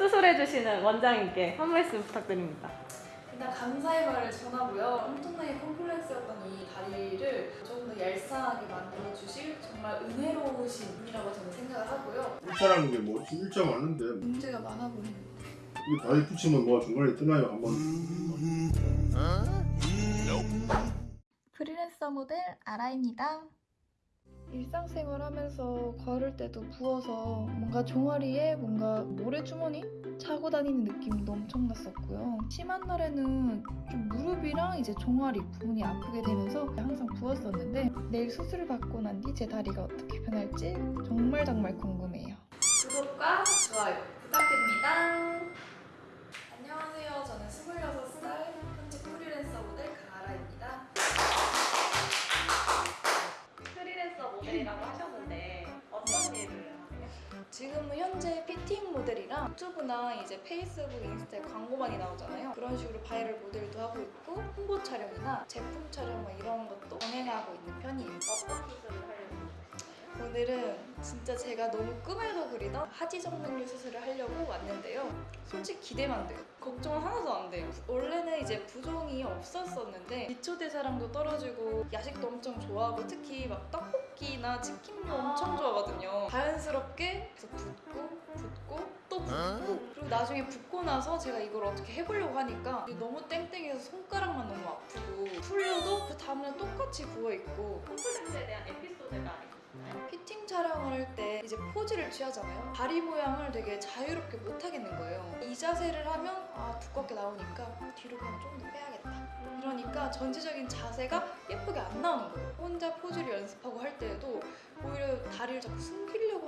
수술해주시는 원장님께 한 말씀 부탁드립니다. 일단 감사의 말을 전하고요. 엄청나게 컴플렉스였던 이 다리를 조금 더 얄쌍하게 만들어 주실 정말 은혜로우신 분이라고 저는 생각을 하고요. 일자라는 게뭐 일자 맞는데 문제가 많아 보이는. 이게 다리 붙이면 뭐 중간에 뜨나요 한번 프리랜서 모델 아라입니다. 일상생활 하면서 걸을 때도 부어서 뭔가 종아리에 뭔가 모래주머니 차고 다니는 느낌도 엄청 났었고요. 심한 날에는 좀 무릎이랑 이제 종아리 부분이 아프게 되면서 항상 부었었는데 내일 수술을 받고 난 뒤 제 다리가 어떻게 변할지 정말 정말 궁금해요. 구독과 좋아요 부탁드립니다. 유튜브나 이제 페이스북, 인스타에 광고 많이 나오잖아요. 그런 식으로 바이럴 모델도 하고 있고 홍보 촬영이나 제품 촬영 막 이런 것도 병행하고 있는 편이에요. 어떤 수술을 하려고 오늘은 진짜 제가 너무 꿈에도 그리던 하지 정맥류 수술을 하려고 왔는데요. 솔직히 기대만 돼요. 걱정은 하나도 안 돼요. 원래는 이제 부종이 없었었는데 기초 대사량도 떨어지고 야식도 엄청 좋아하고 특히 막 떡볶이나 치킨도 엄청 좋아하거든요. 자연스럽게 계속 붓고 그리고 나중에 붓고 나서 제가 이걸 어떻게 해보려고 하니까 너무 땡땡해서 손가락만 너무 아프고 풀려도 그 다음날 똑같이 부어 있고 컴플렉스에 대한 에피소드가 있나요? 피팅 촬영을 할 때 이제 포즈를 취하잖아요. 다리 모양을 되게 자유롭게 못 하겠는 거예요. 이 자세를 하면 아 두껍게 나오니까 뒤로 그냥 좀 더 빼야겠다. 이러니까 전체적인 자세가 예쁘게 안 나오는 거예요. 혼자 포즈를 연습하고 할 때에도 오히려 다리를 자꾸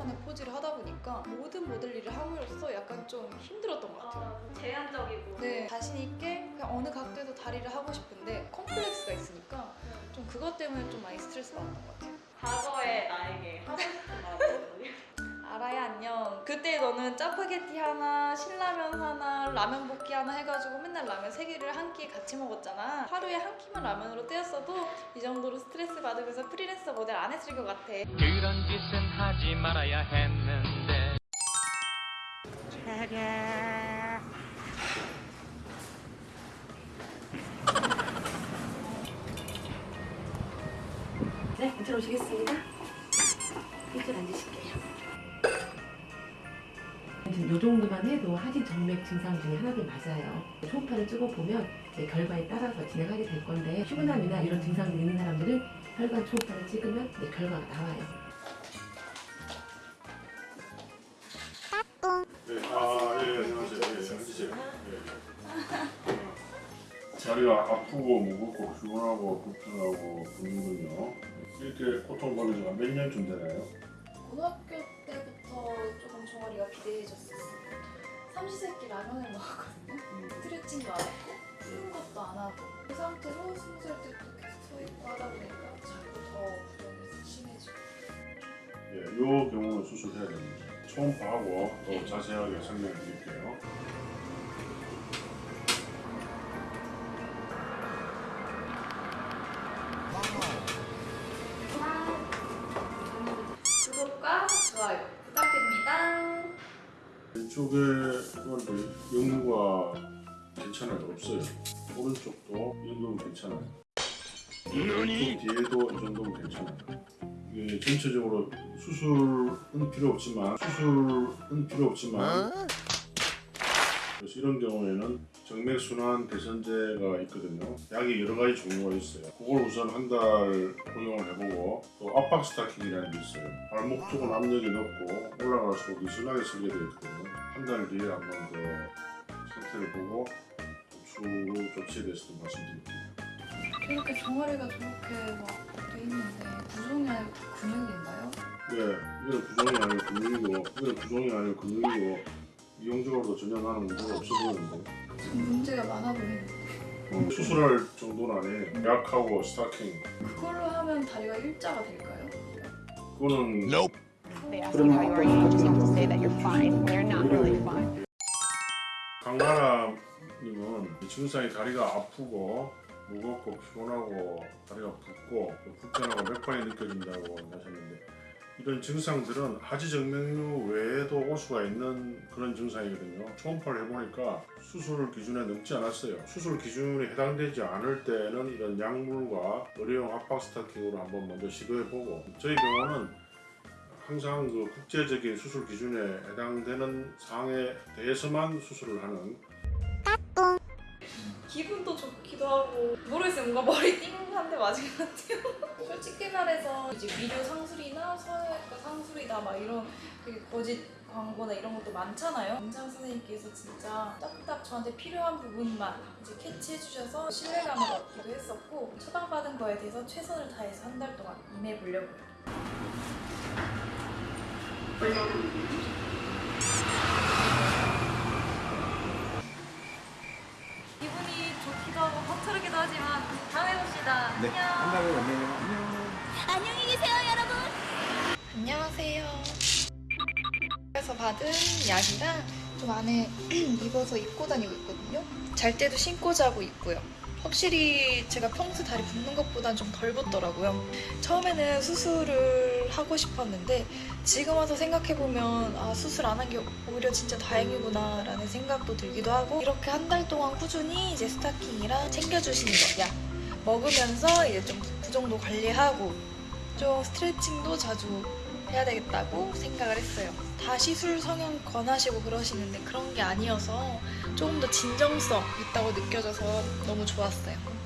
하는 포즈를 하다 보니까 모든 모델 일을 함으로써 약간 좀 힘들었던 것 같아요. 어, 제한적이고 네, 자신 있게 그냥 어느 각도에도 다리를 하고 싶은데 컴플렉스가 있으니까 좀 그것 때문에 좀 많이 스트레스 받았던 것 같아요. 과거의 나에게 하고 싶은 말이 알아야 안녕. 그때 너는 짜파게티 하나, 신라면 하나, 라면 볶기 하나 해가지고 맨날 라면 세 개를 한 끼에 같이 먹었잖아. 하루에 한 끼만 라면으로 떼었어도 이 정도로 스트레스 받으면서 프리랜서 모델 안 했을 것 같아. 그런 짓은 하지 말아야 했는데 네, 들어오시겠습니다. 이쪽 앉으실게요. 정도만 해도 하지 정맥 증상 중에 하나도 맞아요. 초음파를 찍어보면 이제 결과에 따라서 진행하게 될 건데 피곤함이나 이런 증상이 있는 사람들은 혈관 초음파를 찍으면 이제 결과가 나와요. 네, 아, 예, 예, 안녕하세요. 예, 예, 앉으세요. 예. 어, 자리가 아프고 무겁고 피곤하고 불편하고 붓는군요. 이렇게 고통받은 지가 몇 년쯤 되나요? 고등학교 때부터 조금 종아리가 비대해졌었어. 삼시세끼 라면을 먹었거든요. 음, 스트레칭도 안 했고, 푸는 것도 안 하고. 그 상태로 스무 살 때부터 계속 서 있고 하다 보니까 자꾸 더 부정이 심해지고. 예, 요 경우는 수술해야 됩니다. 초음파하고 더 자세하게 설명해 드릴게요. 구독과 좋아요. 왼쪽에 오늘 연구가 괜찮아요. 없어요. 오른쪽도 연구는 괜찮아요. 왼쪽 뒤에도 이 정도면 괜찮아요. 이게 전체적으로 수술은 필요 없지만 수술은 필요 없지만 그래서 이런 경우에는 정맥 순환 개선제가 있거든요. 약이 여러 가지 종류가 있어요. 그걸 우선 한 달 복용을 해보고 또 압박 스타킹이라는 게 있어요. 발목 쪽은 압력이 높고 올라갈수록 느슨하게 설계되어 있거든요. 한 달 뒤에 한 번 더 상태를 보고 추후 조치에 대해서도 말씀드릴게요. 이렇게 종아리가 저렇게 막 돼 있는데 부종이 아니고 근육인가요? 네, 이건 부종이 아니고 근육이고 이건 부종이 아니고 근육이고 이용적으로도 전혀 나는 문제가 없어 보이는데 좀 문제가 많아 보이는데 음, 수술할 정도는 아니에요. 약하고 스타킹 그걸로 하면 다리가 일자가 될까요? 그거는 They ask you how you are, you just have to say that you're fine when you're not really fine. 강하나님은 이 증상이 다리가 아프고 무겁고 피곤하고 다리가 붓고 또 불편하고 맥반이 느껴진다고 하셨는데 이런 증상들은 하지정맥류 외에도 올 수가 있는 그런 증상이거든요. 초음파를 해보니까 수술 기준에 넘지 않았어요. 수술 기준에 해당되지 않을 때는 이런 약물과 의료용 압박 스타킹으로 한번 먼저 시도해보고 저희 병원은 항상 그 국제적인 수술 기준에 해당되는 사항에 대해서만 수술을 하는 기분도 좋기도 하고 모르겠어요. 뭔가 머리 띵한데 맞은 것 같아요. 솔직히 말해서 이제 미료 상술이나 성형외과 상술이나 막 이런 그 거짓 광고나 이런 것도 많잖아요. 원장 선생님께서 진짜 딱딱 저한테 필요한 부분만 이제 캐치해 주셔서 신뢰감을 얻기도 했었고 처방받은 거에 대해서 최선을 다해서 한 달 동안 임해 보려고요 기분이 좋기도 하고 허투르기도 하지만 다음에 봅시다. 네, 안녕. 한 달에 만나요. 안녕. 안녕히 계세요, 여러분. 안녕하세요. 그래서 받은 약이랑 좀 안에 입어서 입고 다니고 있거든요. 잘 때도 신고 자고 있고요. 확실히 제가 평소 다리 붓는 것보단 좀 덜 붓더라고요. 처음에는 수술을 하고 싶었는데 지금 와서 생각해보면 아 수술 안 한 게 오히려 진짜 다행이구나 라는 생각도 들기도 하고 이렇게 한 달 동안 꾸준히 이제 스타킹이랑 챙겨주시는 거약 먹으면서 이제 좀그 정도 관리하고 좀 스트레칭도 자주 해야 되겠다고 생각을 했어요. 다 시술 성형 권하시고 그러시는데 그런 게 아니어서 조금 더 진정성 있다고 느껴져서 너무 좋았어요.